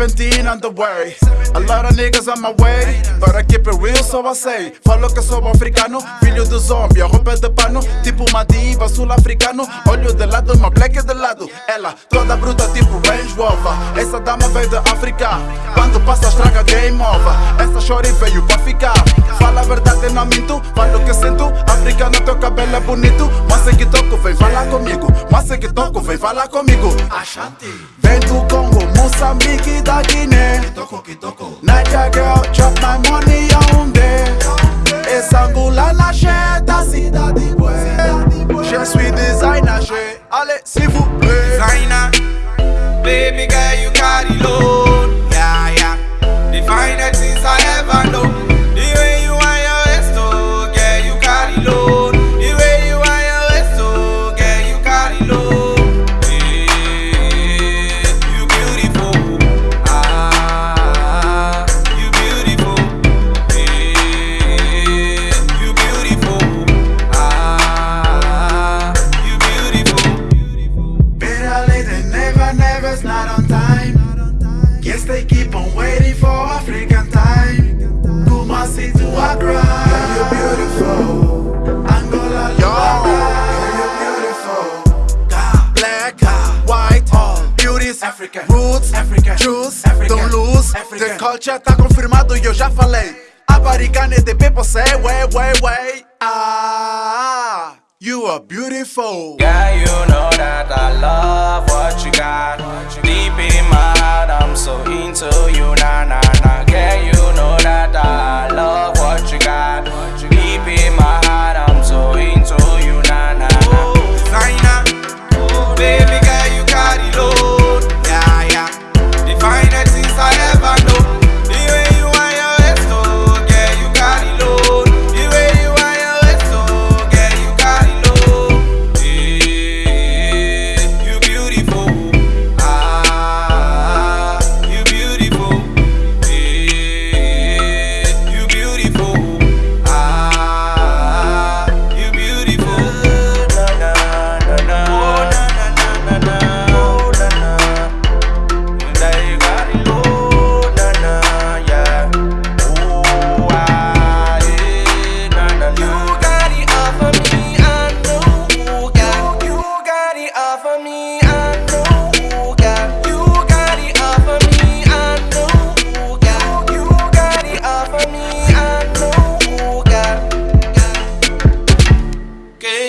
AK, 17 on the way. A lot of niggas on my way, but I keep it real, so I say. Falo que sou africano, filho do zombie, roupa de pano, tipo uma diva sul-africano. Olho de lado, lado. Ela toda bruta, tipo Range Rover. Essa dama veio da África, quando passa estraga game over. Essa shorty veio pra ficar. Fala a verdade, não minto, falo o que sinto. Africano, teu cabelo é bonito, mas que toco, vem falar comigo. Mas que toco, vem falar comigo. Ashanti, Vem do Congo, Moçambique da Guiné. Kitoko, Kitoko. Niger girl, chop my money on there. Essa angula na da cidade. Je suis designer, je. Allez, s'il vous plaît. Designer, baby girl, African. roots, African. juice, African. don't lose. African. The culture tá confirmado e eu já falei. American the people say, way, way, way. Ah, you are beautiful. Girl, you know that I love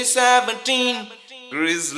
17 Chris